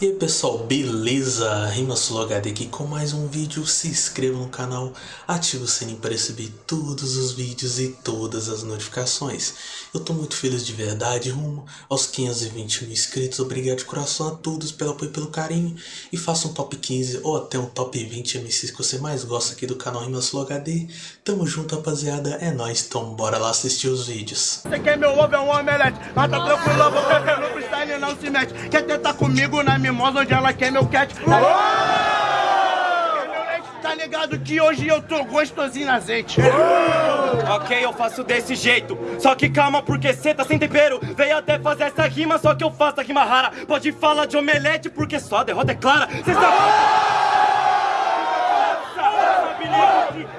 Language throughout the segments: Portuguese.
E aí pessoal, beleza? RimaSuloHD aqui com mais um vídeo, se inscreva no canal, ative o sininho para receber todos os vídeos e todas as notificações. Eu tô muito feliz de verdade, rumo aos 520 mil inscritos, obrigado de coração a todos pelo apoio e pelo carinho. E faça um top 15 ou até um top 20 MCs que você mais gosta aqui do canal RimaSuloHD. Tamo junto rapaziada, é nóis, então bora lá assistir os vídeos. Você quer meu ovo é um omelete, mas tá tranquilo, beber no freestyle não se mete. Quer tentar comigo na mimosa onde ela quer meu cat? Quer meu leite? Tá ligado que hoje eu tô gostosinho na azeite. Ok, eu faço desse jeito. Só que calma, porque cê tá sem tempero. Veio até fazer essa rima, só que eu faço a rima rara. Pode falar de omelete, porque só a derrota é clara. Cê sabe.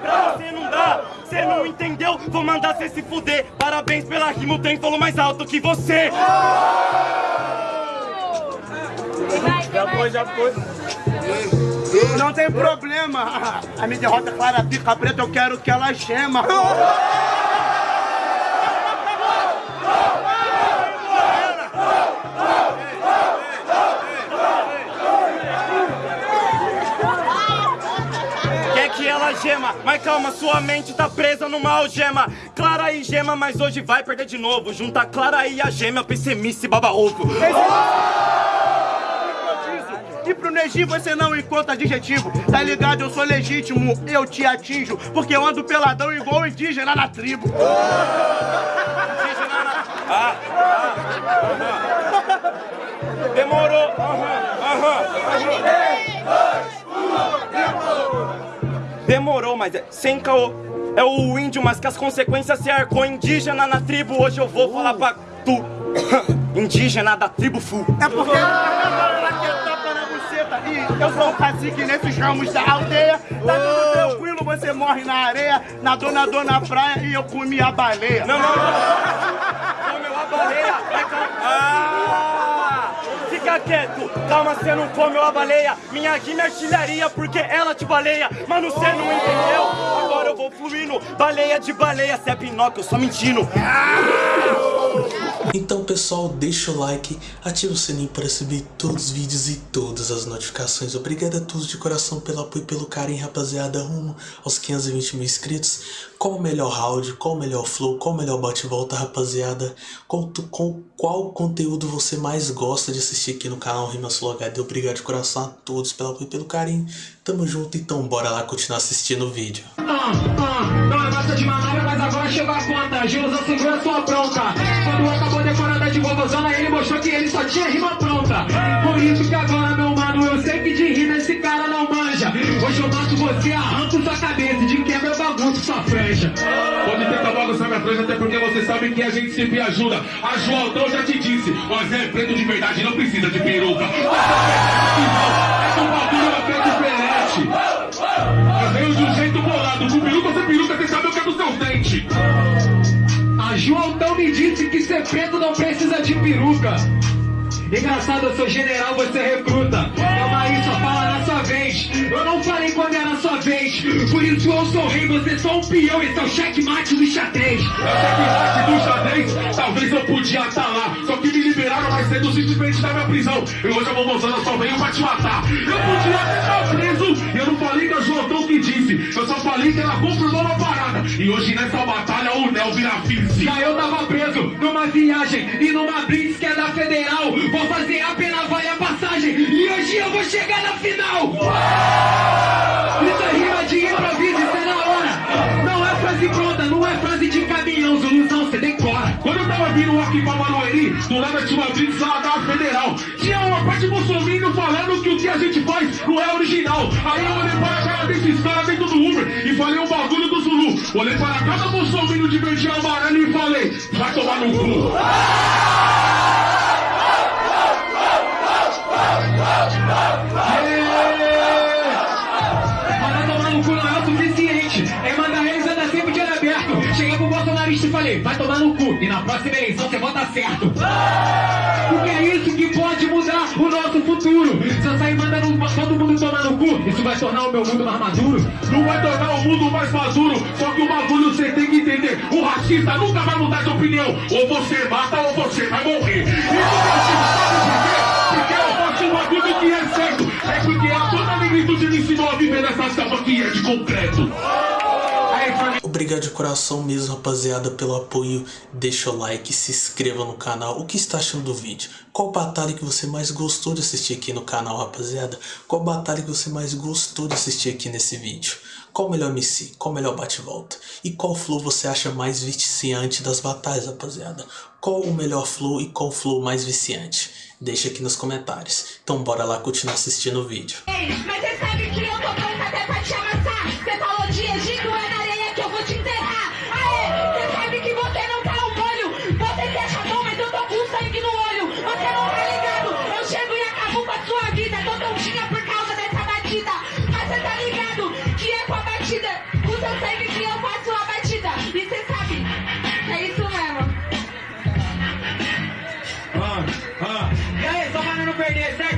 Pra você não dá. Cê não entendeu? Vou mandar cê se fuder. Parabéns pela rima, o trem falou mais alto que você. Já foi, já foi. Não tem problema. A minha derrota é clara, pica preta, eu quero que ela gema. Ela gema, mas calma, sua mente tá presa numa algema. Clara e gema, mas hoje vai perder de novo. Junta Clara e a gêmea, pessimista e baba ovo. E Neji você não encontra adjetivo Tá ligado? Eu sou legítimo, eu te atinjo Porque eu ando peladão igual indígena na tribo Ah, ah, aham. Demorou. Aham, aham. Demorou, mas é sem caô. É o índio, mas que as consequências se arcou indígena na tribo. Hoje eu vou falar pra tu. Indígena da tribo Fu. É porque eu sou o cacique nesses ramos da aldeia Tá tudo tranquilo, você morre na areia Nadou, nadou na praia e eu comi a baleia Não, não, não. Comeu a baleia. É. Ah! Fica quieto. Calma, você não comeu a baleia. Minha rima é artilharia porque ela te baleia. Mano, você não entendeu? Agora eu vou fluindo. Baleia de baleia. Cê é Pinóquio, eu só mentindo. Então pessoal, deixa o like, ativa o sininho para receber todos os vídeos e todas as notificações. Obrigado a todos de coração pelo apoio e pelo carinho, rapaziada, rumo aos 520 mil inscritos. Qual o melhor round, qual o melhor flow, qual o melhor bate-volta, rapaziada? Qual, tu- qual, conteúdo você mais gosta de assistir aqui no canal Rimasul HD? Obrigado de coração a todos pelo apoio e pelo carinho. Tamo junto, então bora lá continuar assistindo o vídeo. Ah, ah, não é de mas agora a conta. Sua. Quando acabou ele mostrou que ele só tinha rima pronta. Por isso que agora, meu mano, eu sei que de rima esse cara não manja. Hoje eu mato você, arranco sua cabeça, de quebra eu bagunço sua franja. Pode tentar bagunçar minha frente, até porque você sabe que a gente sempre ajuda. A Joaldão já te disse, mas é preto de verdade, não precisa de peruca. É o bagulho é preto diferente. Eu venho de um Disse que ser preto não precisa de peruca. Engraçado, eu sou general, você recruta. Calma aí, só fala na sua vez. Eu não falei quando era sua vez. Por isso eu sou rei, você só um peão. Esse é o checkmate do xadrez. Checkmate do xadrez, talvez eu podia estar lá. Só que me liberaram mais cedo simplesmente da minha prisão. E hoje a Momozana só veio pra te matar. Eu podia estar preso. E eu não falei que a Joaldão que disse. Eu só falei que ela confirmou uma parada. E hoje nessa batalha o Nel vira vice. Já eu tava preso numa viagem e numa blitz que é da federal. Vou fazer a pena, vale a passagem. E hoje eu vou chegar na final. Isso é rima de improviso, isso é na hora. Não é frase pronta, não é frase de caminhão. Zuluzão, você decora. Quando eu tava vindo aqui pra Manoeli, do lado tinha uma blitz lá da Federal. Tinha uma parte bolsominion falando que o que a gente faz não é original. Aí eu olhei para a cara desses caras dentro do Uber e falei um bagulho do Zulu. Olhei para cada bolsominion de verde e amarelo e falei, vai tomar no cu. Vacilei, você vota certo. Porque é isso que pode mudar o nosso futuro. Se eu sair mandando todo mundo tomar no cu, isso vai tornar o meu mundo mais maduro. Não vai tornar o mundo mais maduro, só que o bagulho você tem que entender. O racista nunca vai mudar de opinião. Ou você mata ou você vai morrer. Isso o racista sabe por quê? Porque eu faço um bagulho que é certo. É porque é a toda negritude me ensinou a viver nessa selva que é de concreto. Obrigado de coração mesmo, rapaziada, pelo apoio. Deixa o like, se inscreva no canal. O que está achando do vídeo? Qual batalha que você mais gostou de assistir aqui no canal, rapaziada? Qual batalha que você mais gostou de assistir aqui nesse vídeo? Qual melhor MC? Qual melhor bate-volta? E qual flow você acha mais viciante das batalhas, rapaziada? Qual o melhor flow e qual flow mais viciante? Deixa aqui nos comentários. Então bora lá continuar assistindo o vídeo. Ei, mas você sabe que eu tô até pra te aí,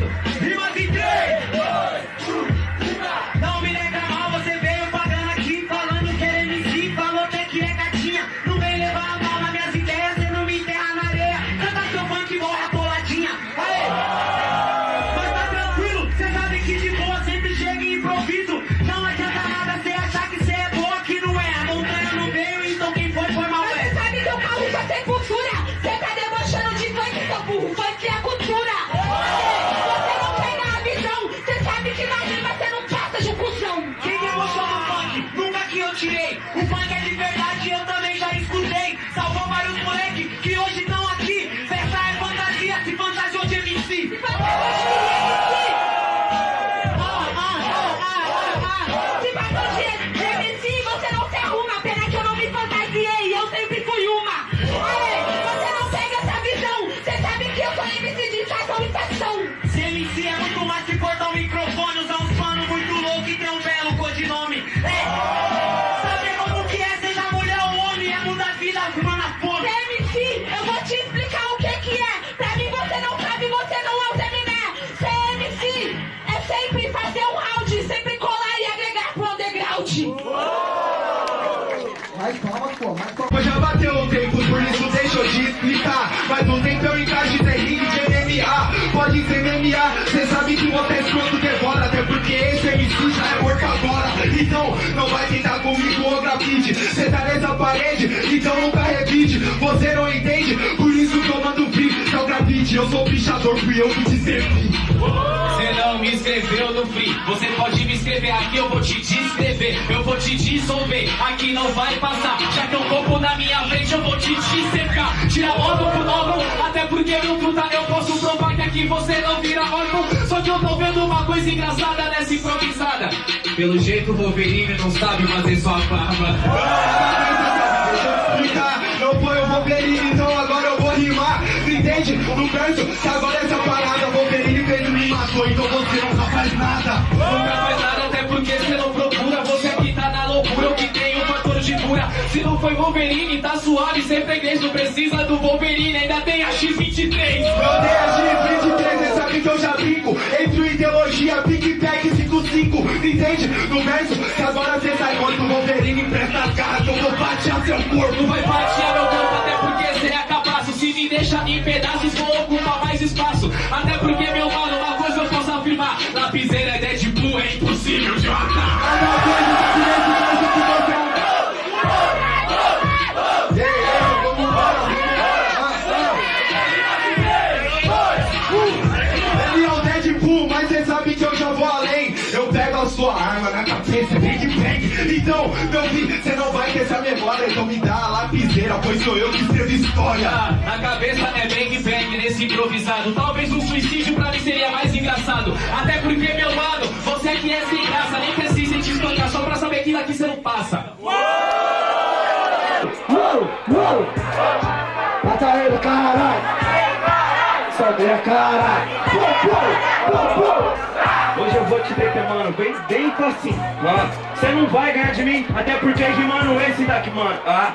explicar. Mas o tempo eu encaixe tem ringue de MMA. Pode ser MMA, cê sabe que você é escroto devora. Até porque esse MC já é morto agora. Então não vai tentar comigo o grafite. Cê tá nessa parede, então nunca revide. Você não entende, por isso que eu mando free. É o grafite, eu sou pichador, fui eu que te servi. Você não me escreveu no free. Você pode me escrever aqui, eu vou te descrever. Eu vou te dissolver, aqui não vai passar. Já que eu corpo na minha frente, eu vou te dissecar. Tira órgão por órgão, até porque no truta eu posso provar que aqui você não vira órgão. Só que eu tô vendo uma coisa engraçada nessa improvisada. Pelo jeito o Wolverine não sabe fazer sua barba. Explicar, não foi o Wolverine, então agora eu vou rimar. Entende? No verso, que agora essa então você nunca faz nada. Nunca faz nada, até porque você não procura. Você que tá na loucura, o que tem um fator de cura. Se não foi Wolverine, tá suave, sem freguês. Não precisa do Wolverine, ainda tem a X23. Eu dei a X23, cê sabe que eu já brinco. Entre ideologia, Big Bang 55. Entende? No verso, que agora cê sai morto. Wolverine presta as garras eu vou batear seu corpo. Vai fatiar Então, meu filho, cê não vai ter essa memória. Então me dá a lapiseira, pois sou eu que escrevo história. Ah, Na cabeça é bang bang nesse improvisado. Talvez um suicídio pra mim seria mais engraçado. Até porque, meu mano, você que é sem graça, nem precisa te espancar só pra saber que daqui você não passa. Mata ele, caralho! Sobe a caralho! Hoje eu deter, mano, bem, bem assim. Você não vai ganhar de mim, até porque rimando esse daqui, mano. Ah,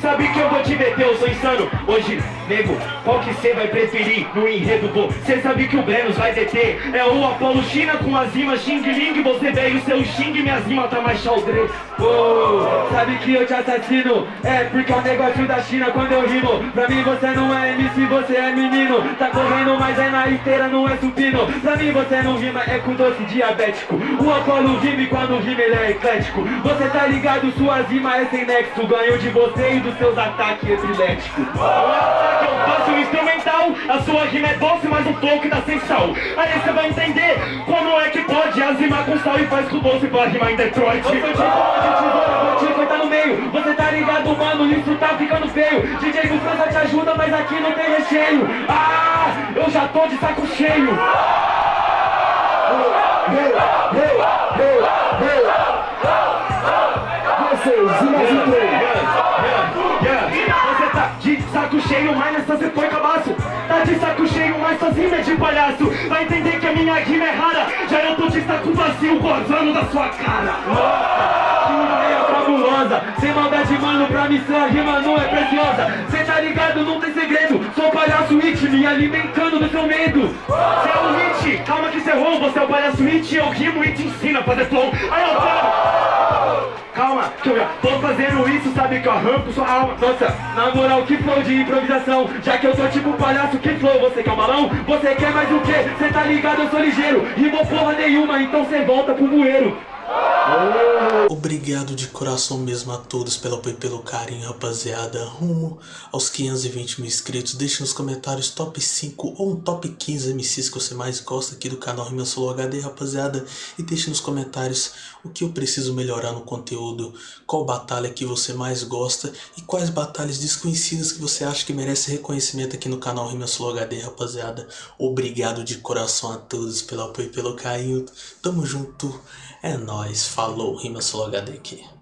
sabe que eu vou te meter, eu sou insano. Hoje, nego, qual que cê vai preferir no enredo, pô? Cê sabe que o Brenos vai deter. É o Apolo China com as rimas Xing Ling. Você veio seu Xing, minhas rimas tá mais xaldre oh, Sabe que eu te assassino? É porque é o negócio da China. Quando eu rimo Pra mim você não é MC, você é menino. Tá correndo, mas é na esteira, não é supino. Pra mim você não rima, é com doce diabético. O Apolo rima e quando rima ele é eclético. Você tá ligado, suas rimas é sem nexo. Ganho de você e dos seus ataques epiléticos. O ataque eu faço instrumental? A sua rima é doce, mas o flow que tá sem sal. Aí você vai entender como é que pode As rimas com sal e faz com doce pra rimar em Detroit. Eu sou tipo de tesoura, vou te cortar no meio. Você tá ligado, mano, isso tá ficando feio. DJ do França te ajuda, mas aqui não tem recheio. Ah, eu já tô de saco cheio. Vocês, imaginei. Você tá de saco cheio, mas nessa você foi cabaço. Tá de saco cheio, mas suas rimas é de palhaço. Vai entender que a minha rima é rara. Já eu tô de saco vazio, gozando da sua cara. Nossa, que ideia fabulosa. Sem maldade, mano, pra mim sua rima não é preciosa. Cê tá ligado, não tem segredo. Sou palhaço it, me alimentando do seu medo. Cê é o hit, calma que cê errou. Você é o palhaço it, eu rimo e te ensino a fazer flow. Aí eu quero Calma, que eu já tô fazendo isso, sabe que eu arranco sua alma. Nossa, na moral, que flow de improvisação. Já que eu tô tipo palhaço, que flow, você quer um balão? Você quer mais o quê? Cê tá ligado, eu sou ligeiro. Rimou porra nenhuma, então cê volta pro bueiro Obrigado de coração mesmo a todos pelo apoio e pelo carinho, rapaziada. Rumo aos 520 mil inscritos. Deixe nos comentários top 5 ou um top 15 MCs que você mais gosta aqui do canal Rima Solo HD, rapaziada. E deixe nos comentários o que eu preciso melhorar no conteúdo, qual batalha que você mais gosta e quais batalhas desconhecidas que você acha que merece reconhecimento aqui no canal Rima Solo HD, rapaziada. Obrigado de coração a todos pelo apoio e pelo carinho. Tamo junto. É nóis, falou, Rima Solo HD aqui.